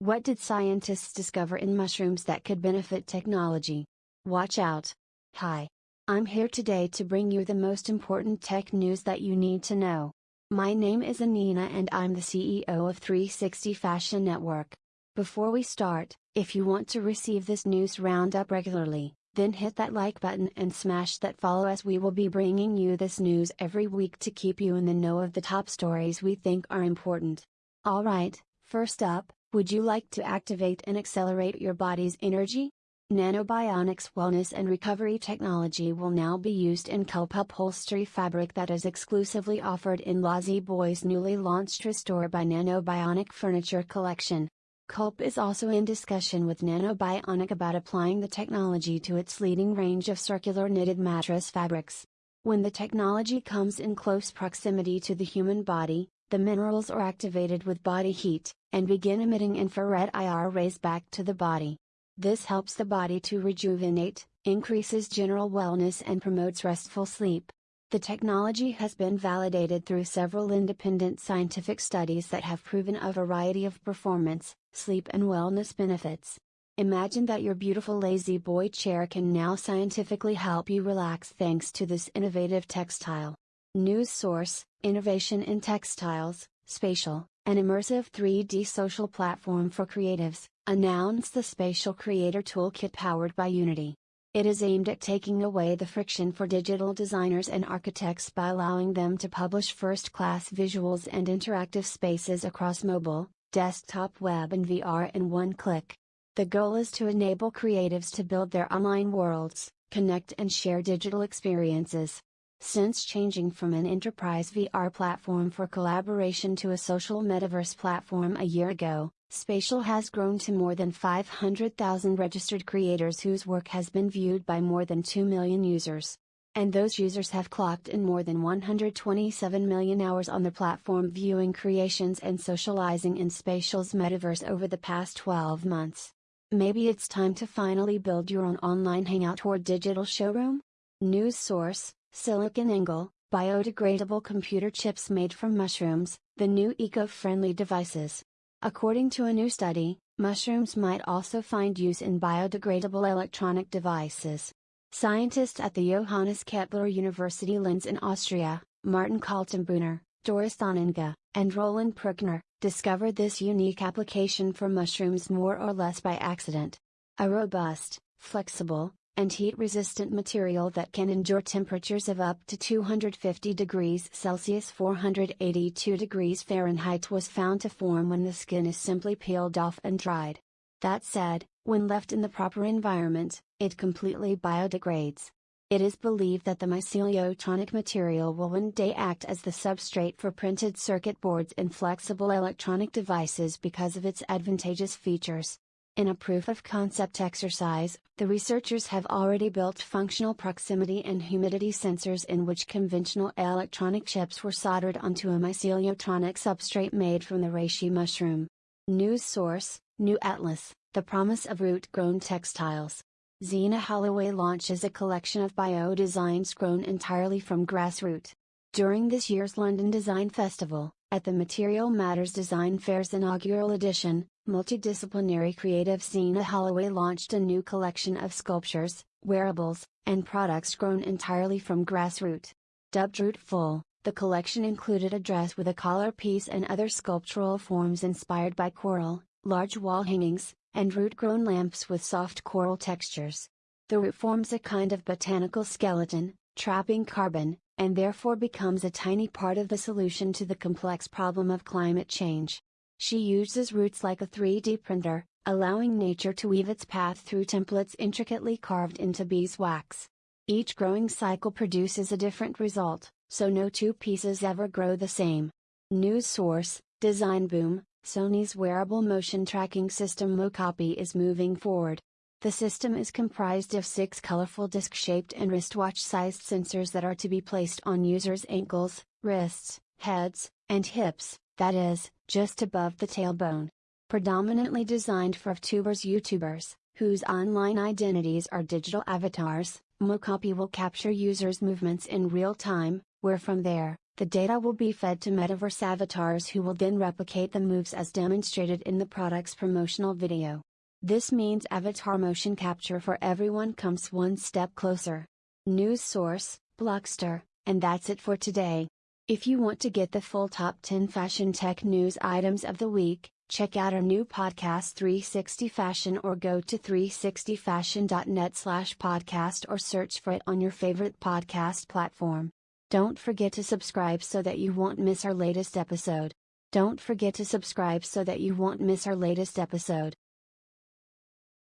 What did scientists discover in mushrooms that could benefit technology? Watch out! Hi! I'm here today to bring you the most important tech news that you need to know. My name is Anina and I'm the CEO of 360 Fashion Network. Before we start, if you want to receive this news roundup regularly, then hit that like button and smash that follow as we will be bringing you this news every week to keep you in the know of the top stories we think are important. Alright, first up, would you like to activate and accelerate your body's energy? Nanobionics Wellness and Recovery Technology will now be used in Culp upholstery fabric that is exclusively offered in La-Z-Boy's newly launched Restore by Nanobionic furniture collection. Culp is also in discussion with Nanobionic about applying the technology to its leading range of circular knitted mattress fabrics. When the technology comes in close proximity to the human body, the minerals are activated with body heat, and begin emitting infrared IR rays back to the body. This helps the body to rejuvenate, increases general wellness and promotes restful sleep. The technology has been validated through several independent scientific studies that have proven a variety of performance, sleep and wellness benefits. Imagine that your beautiful La-Z-Boy chair can now scientifically help you relax thanks to this innovative textile. News source Innovation in Textiles, Spatial, an immersive 3D social platform for creatives, announced the Spatial Creator Toolkit powered by Unity. It is aimed at taking away the friction for digital designers and architects by allowing them to publish first class visuals and interactive spaces across mobile, desktop web, and VR in one click. The goal is to enable creatives to build their online worlds, connect and share digital experiences, since changing from an enterprise VR platform for collaboration to a social metaverse platform a year ago, Spatial has grown to more than 500,000 registered creators whose work has been viewed by more than 2 million users. And those users have clocked in more than 127 million hours on the platform viewing creations and socializing in Spatial's metaverse over the past 12 months. Maybe it's time to finally build your own online hangout or digital showroom? News source SiliconANGLE, biodegradable computer chips made from mushrooms, the new eco-friendly devices. According to a new study, mushrooms might also find use in biodegradable electronic devices. Scientists at the Johannes Kepler University Linz in Austria, Martin Kaltenbrunner, Doris Danninger, and Roland Pruckner, discovered this unique application for mushrooms more or less by accident. A robust, flexible, and heat-resistant material that can endure temperatures of up to 250 degrees Celsius 482 degrees Fahrenheit was found to form when the skin is simply peeled off and dried. That said, when left in the proper environment, it completely biodegrades. It is believed that the myceliotronic material will one day act as the substrate for printed circuit boards and flexible electronic devices because of its advantageous features. In a proof of concept exercise, the researchers have already built functional proximity and humidity sensors in which conventional electronic chips were soldered onto a myceliotronic substrate made from the reishi mushroom. News source New Atlas, the promise of root grown textiles. Zena Holloway launches a collection of bio designs grown entirely from grassroot. During this year's London Design Festival, at the Material Matters Design Fair's inaugural edition, multidisciplinary creative Zena Holloway launched a new collection of sculptures, wearables, and products grown entirely from grassroot. Dubbed Rootful, the collection included a dress with a collar piece and other sculptural forms inspired by coral, large wall hangings, and root-grown lamps with soft coral textures. The root forms a kind of botanical skeleton, trapping carbon, and therefore becomes a tiny part of the solution to the complex problem of climate change. She uses roots like a 3D printer, allowing nature to weave its path through templates intricately carved into beeswax. Each growing cycle produces a different result, so no two pieces ever grow the same. News source Design Boom Sony's wearable motion tracking system Mocopi is moving forward. The system is comprised of six colorful disc-shaped and wristwatch-sized sensors that are to be placed on users' ankles, wrists, heads, and hips, that is, just above the tailbone. Predominantly designed for VTubers YouTubers, whose online identities are digital avatars, Mocopi will capture users' movements in real time, where from there, the data will be fed to metaverse avatars who will then replicate the moves as demonstrated in the product's promotional video. This means avatar motion capture for everyone comes one step closer. News source, Blockster, and that's it for today. If you want to get the full top 10 fashion tech news items of the week, check out our new podcast 360 Fashion or go to 360fashion.net slash podcast or search for it on your favorite podcast platform. Don't forget to subscribe so that you won't miss our latest episode. Don't forget to subscribe so that you won't miss our latest episode.